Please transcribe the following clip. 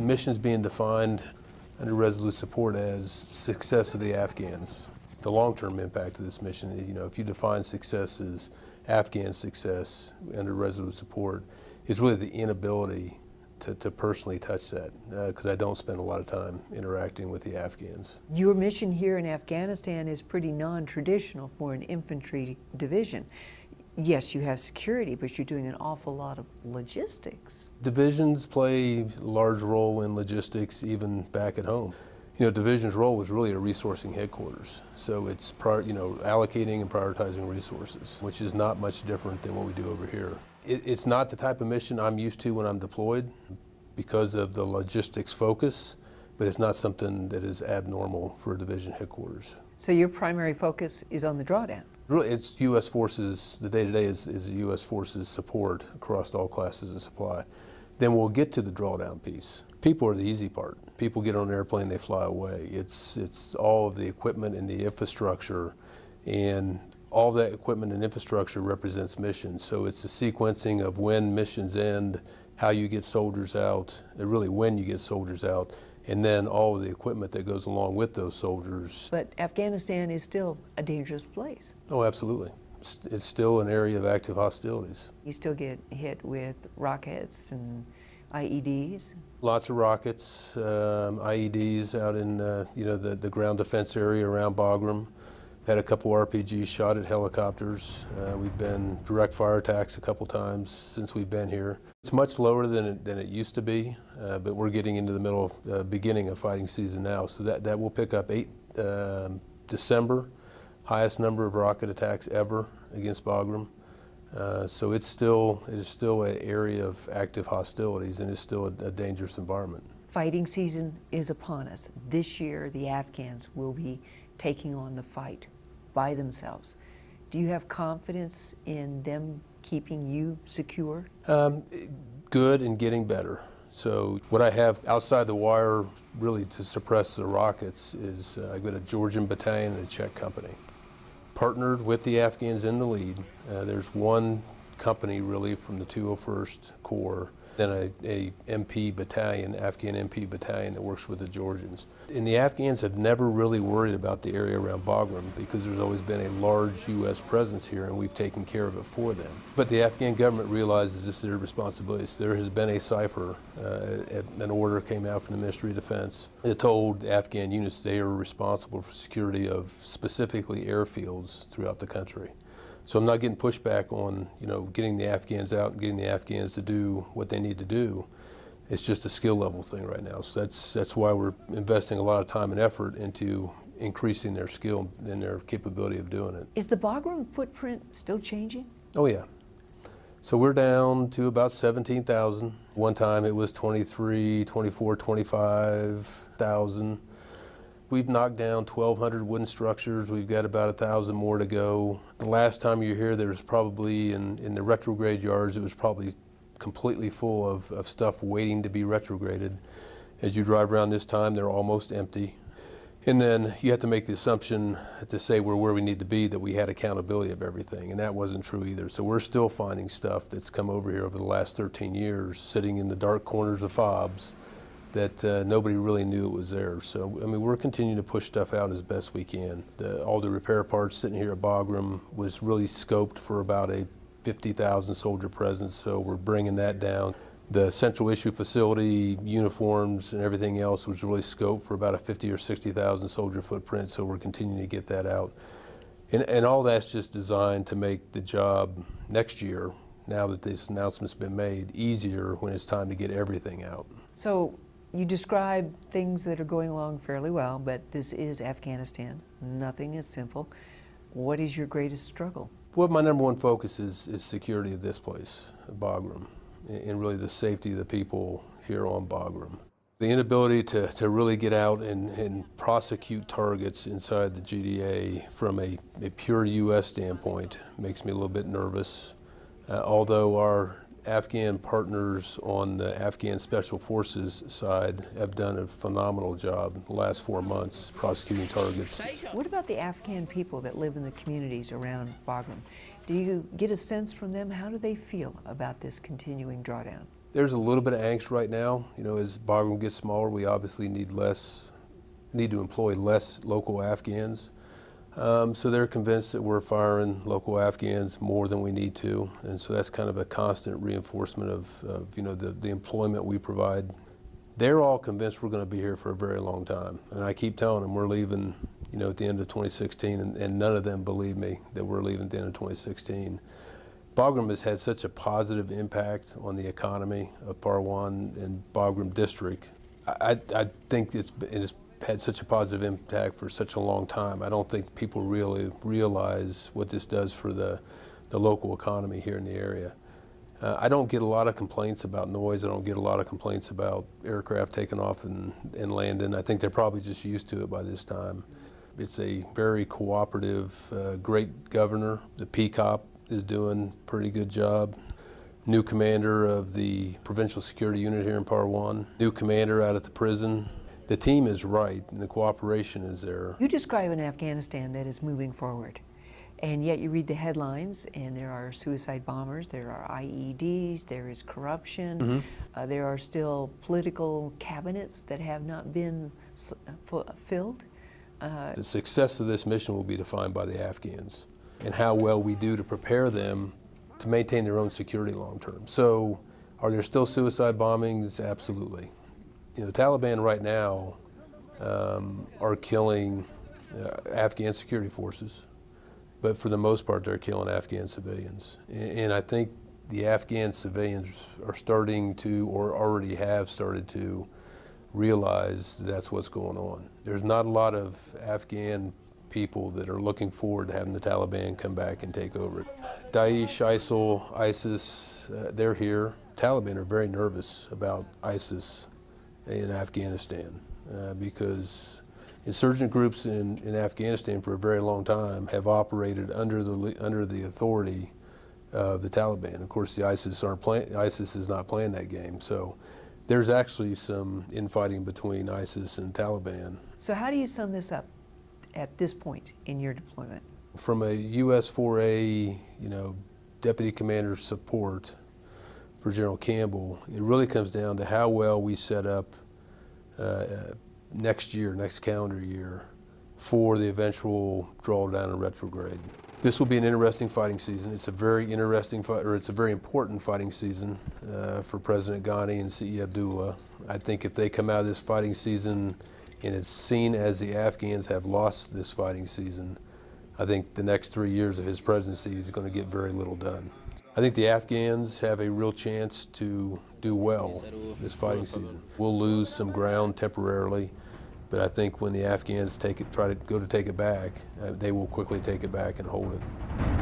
mission is being defined under Resolute Support as success of the Afghans. The long-term impact of this mission, you know, if you define success as Afghan success under Resolute Support, is really the inability to, to personally touch that because uh, I don't spend a lot of time interacting with the Afghans. Your mission here in Afghanistan is pretty non-traditional for an infantry division. Yes, you have security, but you're doing an awful lot of logistics. Divisions play a large role in logistics even back at home. You know, division's role was really a resourcing headquarters. So it's, prior, you know, allocating and prioritizing resources, which is not much different than what we do over here. It, it's not the type of mission I'm used to when I'm deployed because of the logistics focus, but it's not something that is abnormal for a division headquarters. So your primary focus is on the drawdown? Really, it's U.S. forces, the day-to-day -day is, is U.S. forces support across all classes of supply. Then we'll get to the drawdown piece. People are the easy part. People get on an airplane, they fly away. It's, it's all of the equipment and the infrastructure and all that equipment and infrastructure represents missions. So it's the sequencing of when missions end, how you get soldiers out, really when you get soldiers out, and then all of the equipment that goes along with those soldiers. But Afghanistan is still a dangerous place. Oh, absolutely. It's still an area of active hostilities. You still get hit with rockets and IEDs? Lots of rockets, um, IEDs out in uh, you know the, the ground defense area around Bagram. Had a couple RPGs shot at helicopters. Uh, we've been direct fire attacks a couple times since we've been here. It's much lower than it, than it used to be, uh, but we're getting into the middle, uh, beginning of fighting season now. So that, that will pick up 8 um, December, highest number of rocket attacks ever against Bagram. Uh, so it's still, it is still an area of active hostilities and it's still a, a dangerous environment. Fighting season is upon us. This year, the Afghans will be taking on the fight by themselves. Do you have confidence in them keeping you secure? Um, good and getting better. So what I have outside the wire really to suppress the rockets is uh, I've got a Georgian battalion and a Czech company. Partnered with the Afghans in the lead. Uh, there's one company really from the 201st Corps then a, a, MP battalion, Afghan MP battalion that works with the Georgians. And the Afghans have never really worried about the area around Bagram because there's always been a large U.S. presence here and we've taken care of it for them. But the Afghan government realizes this is their responsibility. So there has been a cipher, uh, an order came out from the Ministry of Defense that told Afghan units they are responsible for security of specifically airfields throughout the country. So I'm not getting pushback on, you know, getting the Afghans out and getting the Afghans to do what they need to do. It's just a skill level thing right now. So that's, that's why we're investing a lot of time and effort into increasing their skill and their capability of doing it. Is the Bagram footprint still changing? Oh yeah. So we're down to about 17,000. One time it was 23, 24, 25,000. We've knocked down 1,200 wooden structures. We've got about a 1,000 more to go. The last time you were here, there was probably, in, in the retrograde yards, it was probably completely full of, of stuff waiting to be retrograded. As you drive around this time, they're almost empty. And then you have to make the assumption to say we're where we need to be that we had accountability of everything, and that wasn't true either. So we're still finding stuff that's come over here over the last 13 years, sitting in the dark corners of fobs that uh, nobody really knew it was there. So, I mean, we're continuing to push stuff out as best we can. The, all the repair parts sitting here at Bagram was really scoped for about a 50,000 soldier presence, so we're bringing that down. The central issue facility, uniforms, and everything else was really scoped for about a 50 or 60,000 soldier footprint, so we're continuing to get that out. And, and all that's just designed to make the job next year, now that this announcement's been made, easier when it's time to get everything out. So you describe things that are going along fairly well, but this is Afghanistan. Nothing is simple. What is your greatest struggle? Well, my number one focus is, is security of this place, Bagram, and really the safety of the people here on Bagram. The inability to, to really get out and, and prosecute targets inside the GDA from a, a pure U.S. standpoint makes me a little bit nervous. Uh, although our Afghan partners on the Afghan Special Forces side have done a phenomenal job in the last four months prosecuting targets. What about the Afghan people that live in the communities around Bagram? Do you get a sense from them? How do they feel about this continuing drawdown? There's a little bit of angst right now. You know, as Bagram gets smaller, we obviously need less, need to employ less local Afghans. Um, so they're convinced that we're firing local Afghans more than we need to, and so that's kind of a constant reinforcement of, of you know the, the employment we provide. They're all convinced we're going to be here for a very long time, and I keep telling them we're leaving, you know, at the end of 2016, and, and none of them believe me that we're leaving at the end of 2016. Bagram has had such a positive impact on the economy of Parwan and Bagram District. I, I think it's, it's had such a positive impact for such a long time. I don't think people really realize what this does for the, the local economy here in the area. Uh, I don't get a lot of complaints about noise. I don't get a lot of complaints about aircraft taking off and, and landing. I think they're probably just used to it by this time. It's a very cooperative, uh, great governor. The PCOP is doing a pretty good job. New commander of the Provincial Security Unit here in Parwan. New commander out at the prison the team is right and the cooperation is there. You describe an Afghanistan that is moving forward. And yet you read the headlines, and there are suicide bombers, there are IEDs, there is corruption, mm -hmm. uh, there are still political cabinets that have not been filled. Uh, the success of this mission will be defined by the Afghans and how well we do to prepare them to maintain their own security long term. So, are there still suicide bombings? Absolutely you know, the Taliban right now um, are killing uh, Afghan security forces, but for the most part, they're killing Afghan civilians. And, and I think the Afghan civilians are starting to, or already have started to, realize that's what's going on. There's not a lot of Afghan people that are looking forward to having the Taliban come back and take over. Daesh, ISIL, ISIS, uh, they're here. Taliban are very nervous about ISIS in Afghanistan uh, because insurgent groups in, in Afghanistan for a very long time have operated under the under the authority of the Taliban. Of course, the ISIS aren't playing. ISIS is not playing that game. So there's actually some infighting between ISIS and Taliban. So how do you sum this up at this point in your deployment? From a USFOR-A, you know, deputy commander support for General Campbell, it really comes down to how well we set up uh, next year, next calendar year, for the eventual drawdown and retrograde. This will be an interesting fighting season. It's a very interesting fight, or it's a very important fighting season uh, for President Ghani and CE Abdullah. I think if they come out of this fighting season and it's seen as the Afghans have lost this fighting season, I think the next three years of his presidency is going to get very little done. I think the Afghans have a real chance to do well this fighting season. We'll lose some ground temporarily, but I think when the Afghans take it, try to go to take it back, uh, they will quickly take it back and hold it.